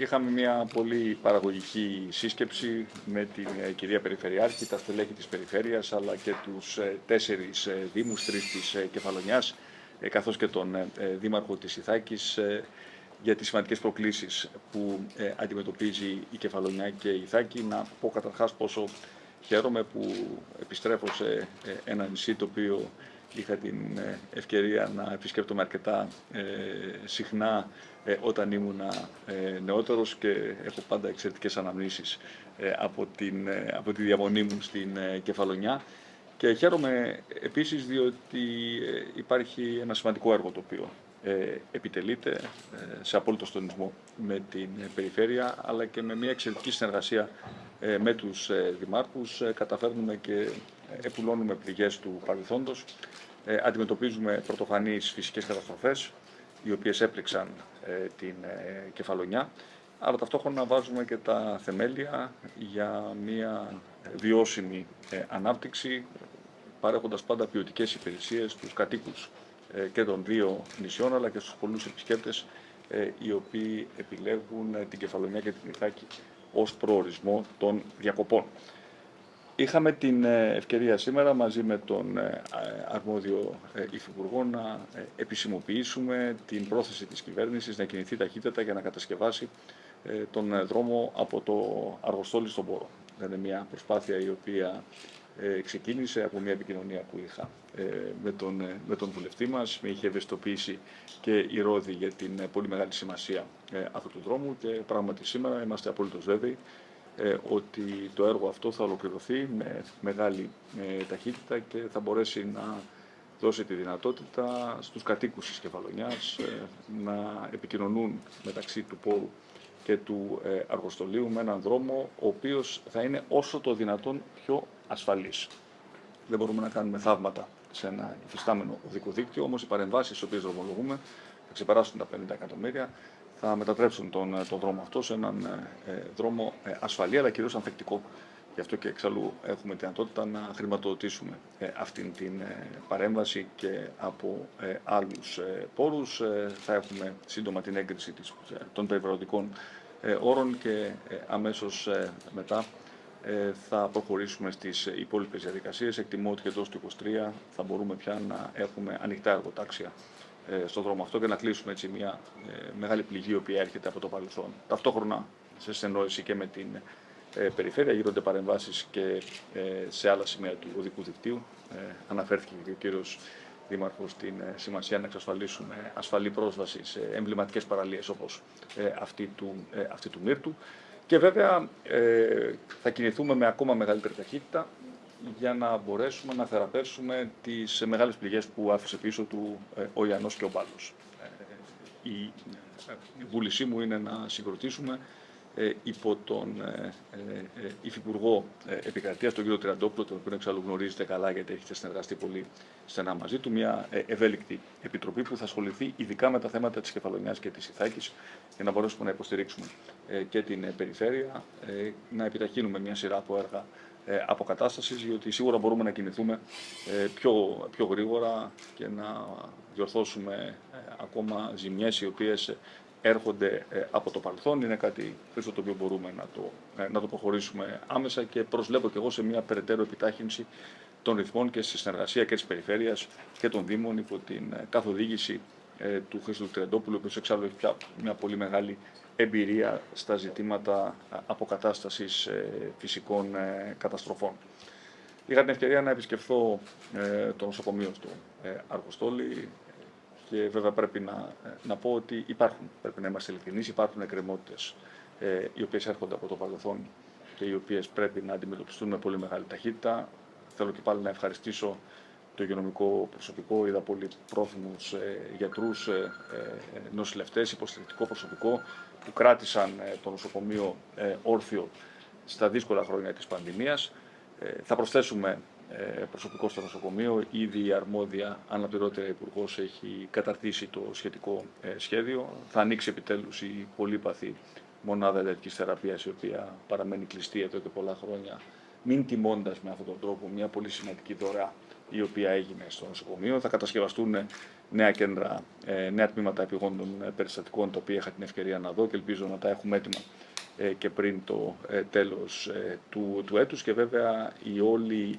Είχαμε μια πολύ παραγωγική σύσκεψη με την ε, κυρία Περιφερειάρχη, τα στελέχη της Περιφέρειας, αλλά και τους ε, τέσσερις ε, δήμους, τρεις της Κεφαλονιάς, καθώς και τον δήμαρχο της Ιθάκης, για τις σημαντικές προκλήσεις που αντιμετωπίζει η Κεφαλονιά και η Ιθάκη. Να πω καταρχάς πόσο χαίρομαι που επιστρέφω σε ένα νησί το οποίο είχα την ε, ευκαιρία να επισκέπτομαι αρκετά ε, συχνά ε, όταν ήμουν νεότερος και έχω πάντα εξαιρετικές αναμνήσεις από, την, από τη διαμονή μου στην Κεφαλονιά. Και χαίρομαι επίσης διότι υπάρχει ένα σημαντικό έργο το οποίο επιτελείται σε απόλυτο στονισμό με την περιφέρεια αλλά και με μια εξαιρετική συνεργασία με τους δημάρχους καταφέρνουμε και επουλώνουμε πληγές του παρελθόντος ε, αντιμετωπίζουμε πρωτοφανείς φυσικές καταστροφές, οι οποίες έπληξαν ε, την ε, κεφαλονιά, αλλά ταυτόχρονα βάζουμε και τα θεμέλια για μια βιώσιμη ανάπτυξη, παρέχοντας πάντα ποιοτικές υπηρεσίες στους κατοίκους και των δύο νησιών, αλλά και στους πολλούς επισκέπτες, οι οποίοι επιλέγουν την Κεφαλονιά και την Ιθάκη ως προορισμό των διακοπών. Είχαμε την ε, ευκαιρία σήμερα μαζί με τον ε, αρμόδιο ε, υφυπουργό να επισημοποιήσουμε την πρόθεση της κυβέρνησης να κινηθεί ταχύτητα για να κατασκευάσει τον δρόμο από το Αργοστόλι στον Πόρο. Είναι μια προσπάθεια η οποία ξεκίνησε από μια επικοινωνία που είχα με τον, με τον βουλευτή μας. Με είχε ευαισθητοποιήσει και η Ρόδη για την πολύ μεγάλη σημασία αυτού του δρόμου και πράγματι σήμερα είμαστε απολύτως βέβαιοι ε, ότι το έργο αυτό θα ολοκληρωθεί με μεγάλη ε, ταχύτητα και θα μπορέσει να δώσει τη δυνατότητα στους κατοίκους της Κεφαλονιάς ε, να επικοινωνούν μεταξύ του Πόρου και του Αργοστολίου με έναν δρόμο ο οποίος θα είναι όσο το δυνατόν πιο ασφαλής. Δεν μπορούμε να κάνουμε θαύματα σε ένα υφιστάμενο οδικό δίκτυο, όμως οι παρεμβάσεις στις οποίες δρομολογούμε θα ξεπεράσουν τα 50 εκατομμύρια θα μετατρέψουν τον, ε, τον δρόμο αυτό σε έναν ε, ε, δρόμο ασφαλή αλλά κυρίως ανθεκτικό. Γι' αυτό και εξαλλού έχουμε τη δυνατότητα να χρηματοδοτήσουμε αυτήν την παρέμβαση και από άλλους πόρους. Θα έχουμε σύντομα την έγκριση των περιβαλλοντικών όρων και αμέσως μετά θα προχωρήσουμε στις υπόλοιπες διαδικασίες. Εκτιμώ ότι και εδώ στο 23 θα μπορούμε πια να έχουμε ανοιχτά εργοτάξια ε, στον δρόμο αυτό και να κλείσουμε έτσι μια ε, μεγάλη πληγή η οποία έρχεται από το παρελθόν. Ταυτόχρονα σε συνεννόηση και με την ε, περιφέρεια γίνονται παρεμβάσεις και σε άλλα σημεία του οδικού δικτύου. Αναφέρθηκε και ο κύριος Δήμαρχος στην σημασία να εξασφαλίσουμε ασφαλή πρόσβαση σε εμβληματικές παραλίες όπως αυτή του, αυτή του Μύρτου. Και βέβαια θα κινηθούμε με ακόμα μεγαλύτερη ταχύτητα για να μπορέσουμε να θεραπεύσουμε τις μεγάλες πληγές που άφησε πίσω του ε, ο Ιαννός και ο Μπάλος. Ε, η βούλησή μου είναι να συγκροτήσουμε ε, υπό τον Υφυπουργό Επικρατείας, τον κύριο Τριαντόπουλο, τον οποίο εξάλλου γνωρίζετε καλά γιατί έχετε συνεργαστεί πολύ στενά μαζί του, μια ευέλικτη επιτροπή που θα ασχοληθεί ειδικά με τα θέματα της Κεφαλονιάς και της Ιθάκης για να μπορέσουμε να υποστηρίξουμε και την περιφέρεια, να επιταχύνουμε μια σειρά από έργα ε, αποκατάστασης, διότι σίγουρα μπορούμε να κινηθούμε ε, πιο, πιο γρήγορα και να διορθώσουμε ε, ακόμα ζημιές οι οποίες έρχονται από το παρελθόν. Είναι κάτι το οποίο μπορούμε να το, να το προχωρήσουμε άμεσα και προσλέπω και εγώ σε μια περαιτέρω επιτάχυνση των ρυθμών και στη συνεργασία και της Περιφέρειας και των Δήμων υπό την καθοδήγηση του Χρήστου Τριαντόπουλου, ο οποίος εξάλλου έχει πια μια πολύ μεγάλη εμπειρία στα ζητήματα αποκατάστασης ε, φυσικών ε, καταστροφών. Είχα την ευκαιρία να επισκεφθώ ε, το νοσοκομείο στο Αργοστόλη και βέβαια πρέπει να, να πω ότι υπάρχουν, πρέπει να είμαστε ειλικρινείς, υπάρχουν εκκρεμότητες οι οποίες έρχονται από το παρελθόν και οι οποίες πρέπει να αντιμετωπιστούν με πολύ μεγάλη ταχύτητα. Θέλω και πάλι να ευχαριστήσω το υγειονομικό προσωπικό, είδα πολύ πρόθυμους ε, γιατρούς, ε, ε, νοσηλευτές, υποστηρικτικό προσωπικό που κράτησαν ε, το νοσοκομείο ε, όρθιο στα δύσκολα χρόνια της πανδημίας. Ε, θα προσθέσουμε προσωπικό στο νοσοκομείο. Ήδη η αρμόδια αναπληρώτρια υπουργός έχει καταρτήσει το σχετικό σχέδιο. Θα ανοίξει επιτέλους η πολύπαθη μονάδα εντατικής θεραπείας η οποία παραμένει κλειστή εδώ και πολλά χρόνια μην τιμώντας με αυτόν τον τρόπο μια πολύ σημαντική δωρεά η οποία έγινε στο νοσοκομείο. Θα κατασκευαστούν νέα κέντρα, νέα τμήματα επιγόντων περιστατικών, τα οποία είχα την ευκαιρία να δω και ελπίζω να τα έχουμε έτοιμα και πριν το τέλος του, του έτους και βέβαια η όλη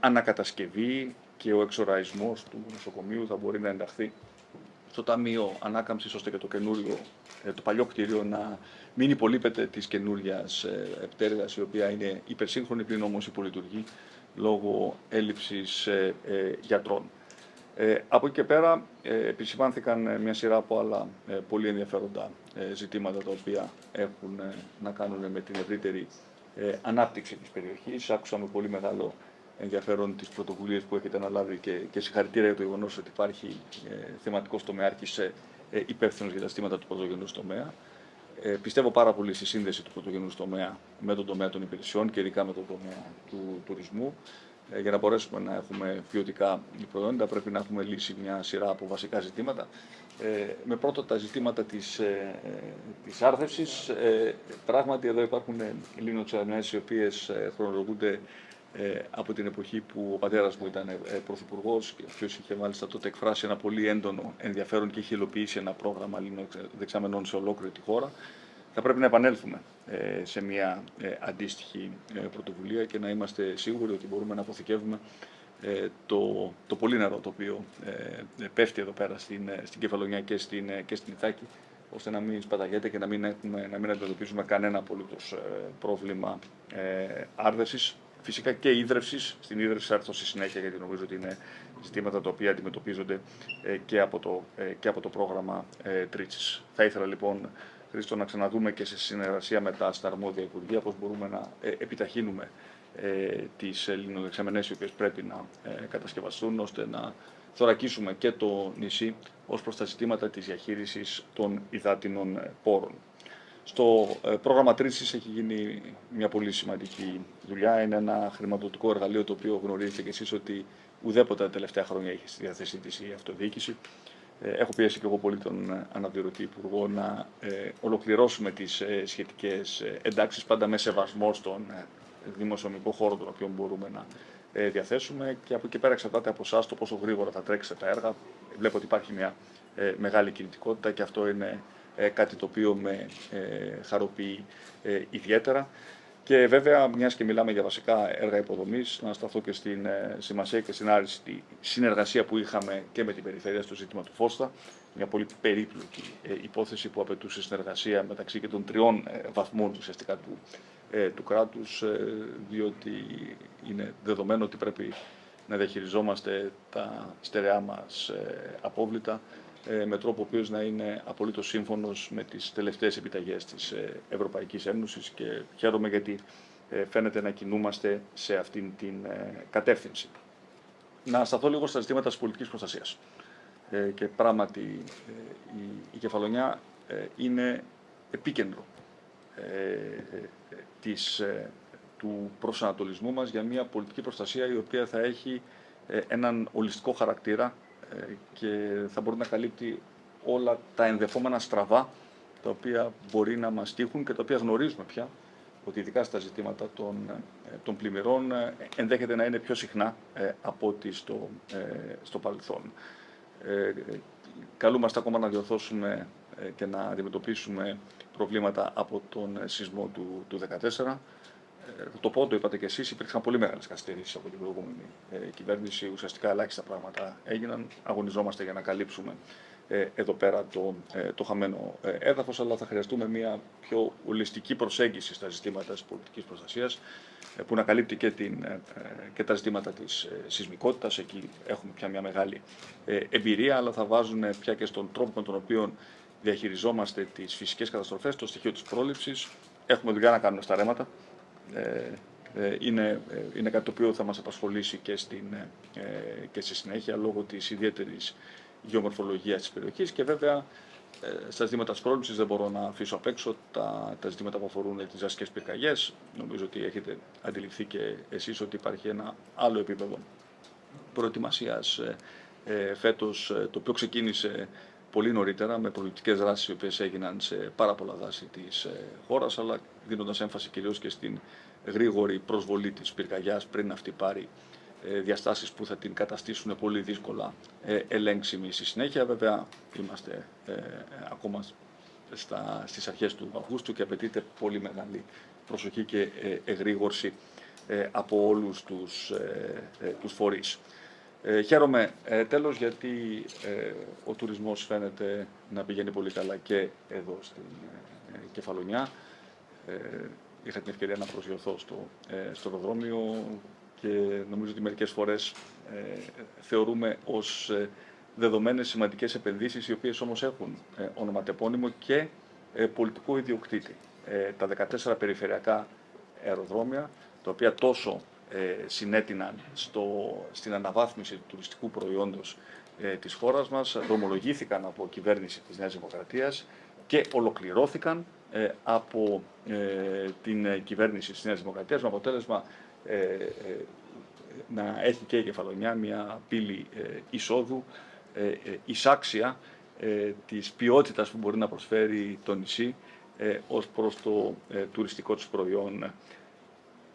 ανακατασκευή και ο εξοραϊσμός του νοσοκομείου θα μπορεί να ενταχθεί στο Ταμείο Ανάκαμψης ώστε και το καινούριο, το παλιό κτίριο να μην υπολείπεται της καινούρια πτέρυγας η οποία είναι υπερσύγχρονη πλην όμως υπολειτουργεί λόγω έλλειψης γιατρών. Ε, από εκεί και πέρα ε, επισημάνθηκαν μια σειρά από άλλα ε, πολύ ενδιαφέροντα ε, ζητήματα τα οποία έχουν να κάνουν με την ευρύτερη ανάπτυξη της περιοχής. Άκουσα με πολύ μεγάλο ενδιαφέρον τις πρωτοβουλίες που έχετε αναλάβει και, και συγχαρητήρια για το γεγονός ότι υπάρχει θεματικός τομεάρχης υπεύθυνος για τα στήματα του πρωτογενούς τομέα. Ε, πιστεύω πάρα πολύ στη σύνδεση του πρωτογενούς τομέα με τον τομέα των υπηρεσιών και ειδικά με τον τομέα του τουρισμού. Ε, για να μπορέσουμε να έχουμε ποιοτικά προϊόντα πρέπει να έχουμε λύσει μια σειρά από βασικά ζητήματα. Ε, με πρώτα τα ζητήματα της, ε, της άρθευσης. Ε, πράγματι εδώ υπάρχουν λιμνοξιανές οι οποίες ε, χρονολογούνται ε, από την εποχή που ο πατέρας μου ήταν ε, πρωθυπουργός και ο οποίος είχε μάλιστα τότε εκφράσει ένα πολύ έντονο ενδιαφέρον και είχε υλοποιήσει ένα πρόγραμμα δεξαμενών σε ολόκληρη τη χώρα. Θα πρέπει να επανέλθουμε ε, σε μια ε, αντίστοιχη ε, πρωτοβουλία και να είμαστε σίγουροι ότι μπορούμε να αποθηκεύουμε το, το πολύ νερό το οποίο πέφτει εδώ πέρα στην, στην Κεφαλονιά και στην, και στην Ιθάκη ώστε να μην σπαταγέται και να μην, έχουμε, να μην αντιμετωπίσουμε κανένα απολύτως πρόβλημα ε, άρδεσης. Φυσικά και ίδρυυση. Στην ίδρυυση θα έρθω στη συνέχεια γιατί νομίζω ότι είναι ζητήματα τα οποία αντιμετωπίζονται και από το, και από το πρόγραμμα ε, Θα ήθελα λοιπόν Χρήστο, να ξαναδούμε και σε συνεργασία με τα στα αρμόδια Υπουργεία πώς μπορούμε να ε, επιταχύνουμε ε, τις ελληνοδεξαμενές οι οποίες πρέπει να ε, κατασκευαστούν ώστε να θωρακίσουμε και το νησί ως προς τα ζητήματα της διαχείρισης των υδάτινων ε, πόρων. Στο πρόγραμμα Τρίσης έχει γίνει μια πολύ σημαντική δουλειά. Είναι ένα χρηματοδοτικό εργαλείο το οποίο γνωρίζετε και εσείς ότι ουδέποτε τα τελευταία χρόνια έχει στη διάθεσή της η αυτοδιοίκηση. Ε, έχω πιέσει και εγώ πολύ τον ε, αναπληρωτή Υπουργό να ε, ολοκληρώσουμε τις σχετικές εντάξεις πάντα με σεβασμό στον δημοσιονομικό χώρο τον οποίο μπορούμε να διαθέσουμε και από εκεί πέρα εξαρτάται από εσάς το πόσο γρήγορα θα τρέξετε τα έργα. Βλέπω ότι υπάρχει μια μεγάλη κινητικότητα και αυτό είναι κάτι το οποίο με χαροποιεί ιδιαίτερα. Και βέβαια, μιας και μιλάμε για βασικά έργα υποδομής, να σταθώ και στην ε, σημασία και στην άριστη συνεργασία που είχαμε και με την περιφέρεια στο ζήτημα του Φώστα. Μια πολύ περίπλοκη ε, υπόθεση που απαιτούσε συνεργασία μεταξύ και των τριών ε, βαθμών ουσιαστικά του, του κράτους, διότι είναι δεδομένο ότι πρέπει να διαχειριζόμαστε τα στερεά μας απόβλητα ε, με τρόπο ο οποίος να είναι απολύτως σύμφωνος με τις τελευταίες επιταγές της ε, Ευρωπαϊκής Ένωσης και χαίρομαι γιατί ε, φαίνεται να κινούμαστε σε αυτήν την κατεύθυνση. Να σταθώ λίγο στα ζητήματα της πολιτικής προστασίας. Και πράγματι η κεφαλονιά είναι επίκεντρο της, του προσανατολισμού μας για μια πολιτική προστασία η οποία θα έχει έναν ολιστικό χαρακτήρα ε, και θα μπορεί να καλύπτει όλα τα ενδεχόμενα στραβά τα οποία μπορεί να μας τύχουν και τα οποία γνωρίζουμε πια ότι ειδικά στα ζητήματα των, ε, των πλημμυρών ε, ενδέχεται να είναι πιο συχνά από ό,τι στο, στο παρελθόν. καλούμαστε ακόμα να διορθώσουμε και να αντιμετωπίσουμε προβλήματα από τον σεισμό του, του 2014 ε, το πω, το είπατε και εσείς, υπήρξαν πολύ μεγάλες καθυστερήσεις από την προηγούμενη ε, κυβέρνηση. Ουσιαστικά ελάχιστα πράγματα έγιναν. Αγωνιζόμαστε για να καλύψουμε ε, εδώ πέρα το, ε, το χαμένο ε, έδαφος, αλλά θα χρειαστούμε μια πιο ολιστική προσέγγιση στα ζητήματα της πολιτικής προστασίας ε, που να καλύπτει και, την, και τα ζητήματα της σεισμικότητας. Εκεί έχουμε πια μια μεγάλη εμπειρία, αλλά θα βάζουν πια και στον τρόπο με τον οποίο διαχειριζόμαστε τις φυσικές καταστροφές, το στοιχείο της πρόληψης. Έχουμε δουλειά να κάνουμε στα ρέματα. Ε, ε, είναι, ε, είναι κάτι το οποίο θα μας απασχολήσει και, στην, και στη συνέχεια λόγω της ιδιαίτερης γεωμορφολογίας της περιοχής και βέβαια στα ζητήματα της πρόληψης δεν μπορώ να αφήσω απ' έξω τα, τα ζητήματα που αφορούν τις ασκές πυρκαγιές. Νομίζω ότι έχετε αντιληφθεί και εσείς ότι υπάρχει ένα άλλο επίπεδο προετοιμασίας ε, φέτος, το οποίο ξεκίνησε πολύ νωρίτερα με προληπτικές δράσεις οι οποίες έγιναν σε πάρα πολλά δάση της χώρας αλλά δίνοντας έμφαση κυρίως και στην γρήγορη προσβολή της πυρκαγιάς πριν αυτή πάρει διαστάσεις που θα την καταστήσουν πολύ δύσκολα ελέγξιμη στη συνέχεια. Βέβαια, είμαστε ακόμα στα, στις αρχές του Αυγούστου και απαιτείται πολύ μεγάλη προσοχή και εγρήγορση από όλους τους, τους φορείς. Ε, χαίρομαι ε, τέλος γιατί ε, ο τουρισμός φαίνεται να πηγαίνει πολύ καλά και εδώ στην ε, Κεφαλονιά. Ε, είχα την ευκαιρία να προσγειωθώ στο, ε, στο αεροδρόμιο και νομίζω ότι μερικές φορές θεωρούμε ως δεδομένες σημαντικές επενδύσεις οι οποίες όμως έχουν ονοματεπώνυμο και πολιτικό ιδιοκτήτη. τα 14 περιφερειακά αεροδρόμια, τα οποία τόσο ε, συνέτειναν στο, στην αναβάθμιση του τουριστικού προϊόντος ε, της χώρας μας, δρομολογήθηκαν από κυβέρνηση της Νέας Δημοκρατίας και ολοκληρώθηκαν ε, από ε, την κυβέρνηση της Νέας Δημοκρατίας με αποτέλεσμα να έχει και η Κεφαλονιά μια πύλη εισόδου εισάξια της ποιότητας που μπορεί να προσφέρει το νησί ως προς το τουριστικό του προϊόν.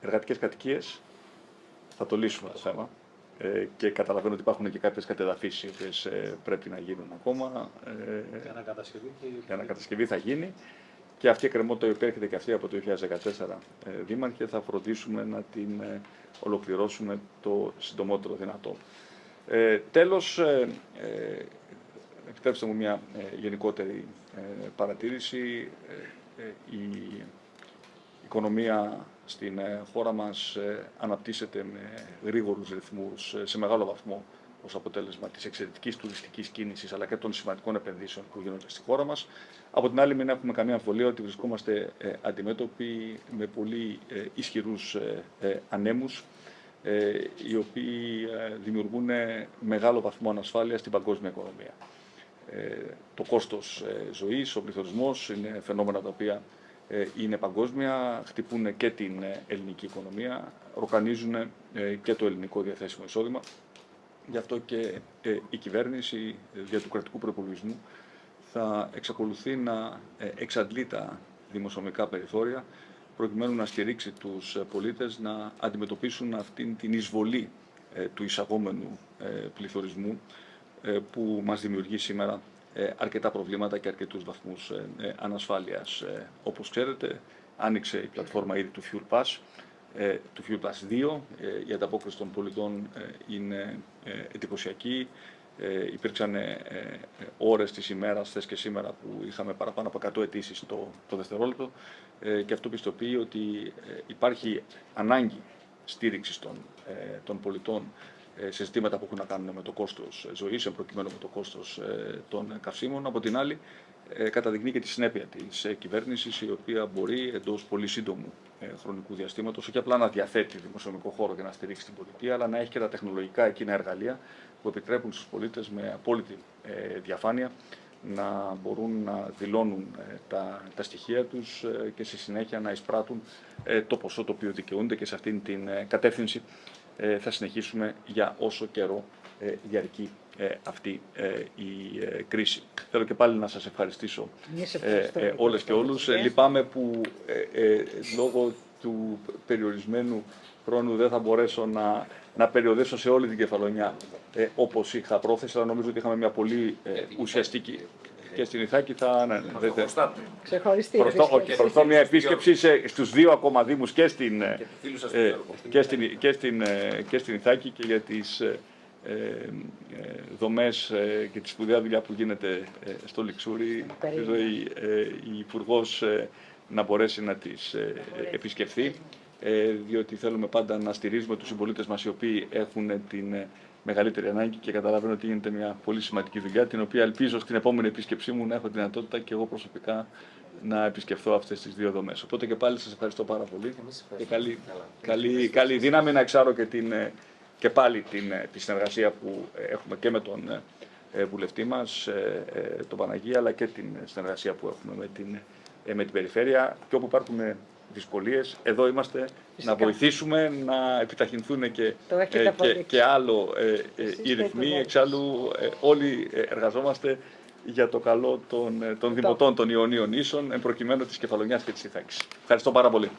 Εργατικές κατοικίες, θα το λύσουμε το θέμα. Ε, και καταλαβαίνω ότι υπάρχουν και κάποιες κατεδαφίσεις οι οποίες ε, πρέπει να γίνουν ακόμα. Ε, η ανακατασκευή, η ανακατασκευή θα γίνει. Και αυτή η εκκρεμότητα η οποία έρχεται και αυτή από το 2014 ε, δήμαρχε θα φροντίσουμε να την ε, ολοκληρώσουμε το συντομότερο δυνατό. Ε, τέλος, ε, ε, επιτρέψτε μου μια γενικότερη παρατήρηση. η οικονομία στην ε, χώρα μας ε, αναπτύσσεται με γρήγορους ρυθμούς ε, σε μεγάλο βαθμό ως αποτέλεσμα της εξαιρετικής τουριστικής κίνησης αλλά και των σημαντικών επενδύσεων που γίνονται στη χώρα μας. Από την άλλη μην έχουμε καμία αμφιβολία ότι βρισκόμαστε αντιμέτωποι με πολύ ισχυρούς ανέμους οι οποίοι δημιουργούν μεγάλο βαθμό ανασφάλειας στην παγκόσμια οικονομία. Το κόστος ζωής, ο πληθωρισμός είναι φαινόμενα τα οποία ε, είναι παγκόσμια, χτυπούν και την ε, ελληνική οικονομία, ροκανίζουν ε, και το ελληνικό διαθέσιμο εισόδημα. Γι' αυτό και η κυβέρνηση δια του κρατικού προπολογισμού θα εξακολουθεί να εξαντλεί τα δημοσιονομικά περιθώρια προκειμένου να στηρίξει τους πολίτες να αντιμετωπίσουν αυτήν την εισβολή του εισαγόμενου πληθωρισμού που μας δημιουργεί σήμερα ε, αρκετά προβλήματα και αρκετούς βαθμούς ε, ε, ανασφάλειας. Όπως ξέρετε, άνοιξε η πλατφόρμα ήδη του Fuel Pass, του Fuel Pass 2. Η ανταπόκριση των πολιτών είναι εντυπωσιακή. Υπήρξαν ώρες της ημέρας, θες και σήμερα, που είχαμε παραπάνω από 100 αιτήσεις το, το δευτερόλεπτο και αυτό πιστοποιεί ότι υπάρχει ανάγκη στήριξης των, των πολιτών ε, σε ζητήματα που έχουν να κάνουν με το κόστος ζωής, εν προκειμένου με το κόστος ε, των καυσίμων. Από την άλλη, ε, καταδεικνύει και τη συνέπεια της κυβέρνησης, η οποία μπορεί εντός πολύ σύντομου χρονικού διαστήματος όχι απλά να διαθέτει δημοσιονομικό χώρο για να στηρίξει την πολιτεία, αλλά να έχει και τα τεχνολογικά εκείνα εργαλεία που επιτρέπουν στους πολίτες με απόλυτη διαφάνεια να μπορούν να δηλώνουν τα, τα στοιχεία τους και στη συνέχεια να εισπράττουν το ποσό το οποίο δικαιούνται και σε αυτήν την κατεύθυνση ε, θα συνεχίσουμε για όσο καιρό ε, διαρκεί ε, αυτή η κρίση. Θέλω και πάλι να σας ευχαριστήσω όλες και όλους. Λυπάμαι που λόγω του περιορισμένου χρόνου δεν θα μπορέσω να, να περιοδέσω σε όλη την κεφαλονιά ε, όπως είχα πρόθεση, αλλά νομίζω ότι είχαμε μια πολύ ουσιαστική και στην Ιθάκη θα ναι, ναι, Ξεχωριστή. Προστώ, μια επίσκεψη σε, στους δύο ακόμα δήμους και στην, ε, και, στην, και, στην, ε, και στην Ιθάκη και για τις ε, ε, δομές και τη σπουδαία δουλειά που γίνεται στο Λιξούρι. Ελπίζω η, η υπουργός να μπορέσει να τις επισκεφθεί διότι θέλουμε πάντα να στηρίζουμε τους συμπολίτες μας οι οποίοι έχουν την μεγαλύτερη ανάγκη και καταλαβαίνω ότι γίνεται μια πολύ σημαντική δουλειά, την οποία ελπίζω στην επόμενη επίσκεψή μου να έχω δυνατότητα και εγώ προσωπικά να επισκεφθώ αυτές τις δύο δομές. Οπότε και πάλι σας ευχαριστώ πάρα πολύ και καλή, καλή, καλή δύναμη να εξάρω και, την, και πάλι την, τη συνεργασία που έχουμε και με τον ε, βουλευτή μας, ε, ε, τον Παναγία, αλλά και την συνεργασία που έχουμε με την, με την περιφέρεια. Και όπου υπάρχουν δυσκολίες. Εδώ είμαστε να βοηθήσουμε να επιταχυνθούν και, ε, και, και, άλλο ε, ε, οι ρυθμοί. Εξάλλου όλοι εργαζόμαστε για το καλό των, των δημοτών των Ιωνίων Ίσων, εν προκειμένου της Κεφαλονιάς και της Ιθάκης. Ευχαριστώ πάρα πολύ.